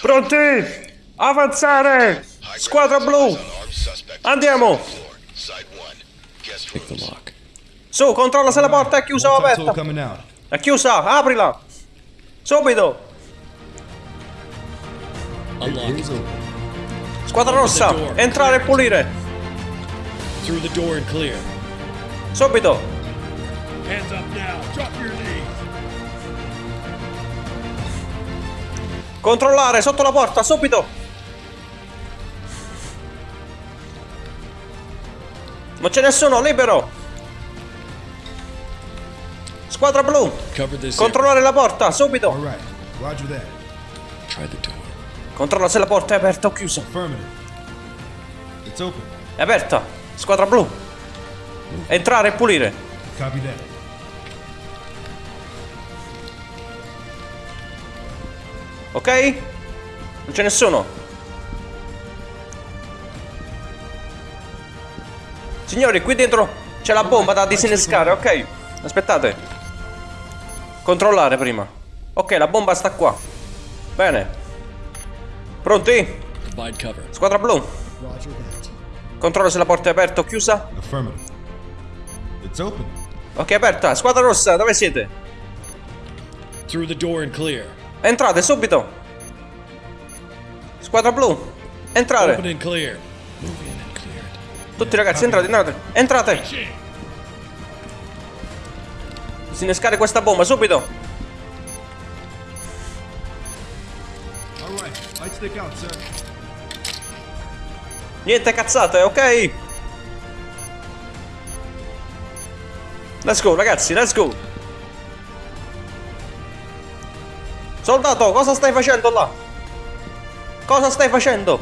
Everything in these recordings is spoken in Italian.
Pronti? Avanzare! Squadra blu! Andiamo! Su, controlla se la porta è chiusa o aperta. È chiusa, aprila! Subito! Squadra rossa, entrare e pulire! Subito! Hands up now. Drop your knees. Controllare sotto la porta, subito! Non c'è nessuno, libero! Squadra blu, controllare la porta, subito! that. Controlla se la porta è aperta o chiusa. È aperta, squadra blu. Entrare e pulire. Ok? Non c'è nessuno. Signori, qui dentro c'è la bomba da disinnescare, ok? Aspettate. Controllare prima. Ok, la bomba sta qua. Bene. Pronti? Squadra blu. Controlla se la porta è aperta o chiusa. Ok, aperta. Squadra rossa, dove siete? Through the door and clear. Entrate subito. Squadra blu. Entrare. Tutti ragazzi, entrate, entrate. Entrate. Disinnescare questa bomba subito. Niente cazzate, ok? Let's go, ragazzi, let's go. Soldato, cosa stai facendo là? Cosa stai facendo?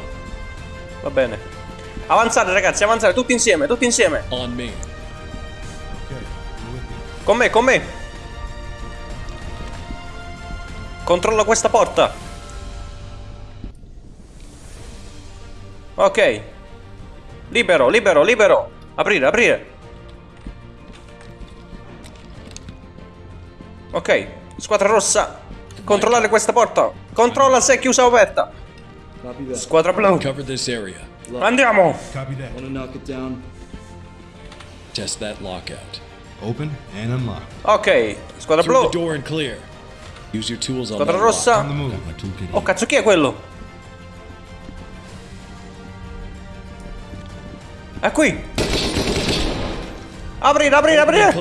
Va bene. Avanzare, ragazzi, avanzare, tutti insieme, tutti insieme. Con me, con me. Controlla questa porta. Ok. Libero, libero, libero. Aprire, aprire. Ok. Squadra rossa. Controllare questa porta. Controlla se è chiusa o aperta. Squadra blu. Andiamo. Ok. Squadra blu. Squadra rossa. Oh cazzo, chi è quello? È qui. Aprire, aprire, aprire.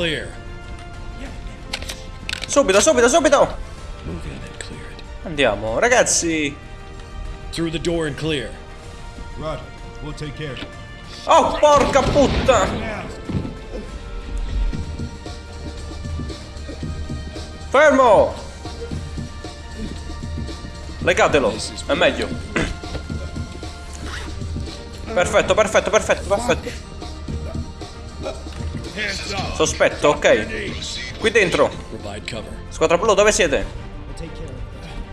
Subito, subito, subito. Andiamo, ragazzi. Through the door and clear. Roger. We'll take care. Oh, porca puttana. Fermo. Legatelo. È meglio. Perfetto, perfetto, perfetto, perfetto. Sospetto, ok. Qui dentro. Squadra blu, dove siete?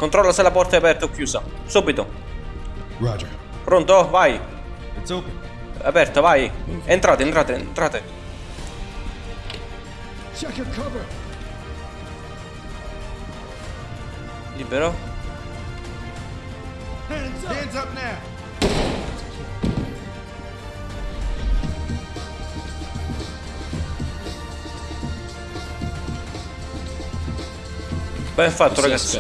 Controlla se la porta è aperta o chiusa. Subito. Roger. Pronto? Vai. It's open. È aperta, vai. Entrate, entrate, entrate. Check your cover. Libero. Hands up. Hands up now. Ben fatto, ragazzi.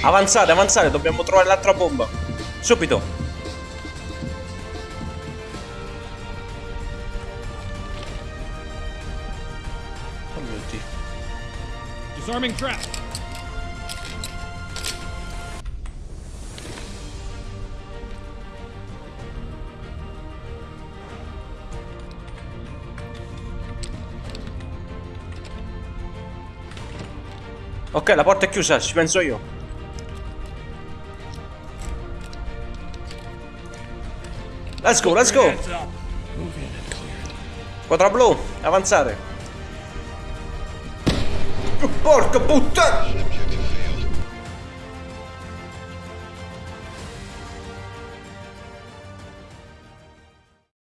Avanzate, avanzate, dobbiamo trovare l'altra bomba. Subito. Oh mio Dio. Disarming trap. Ok, la porta è chiusa, ci penso io. Let's go, let's go. Squadra blu, avanzare. Porca puttana!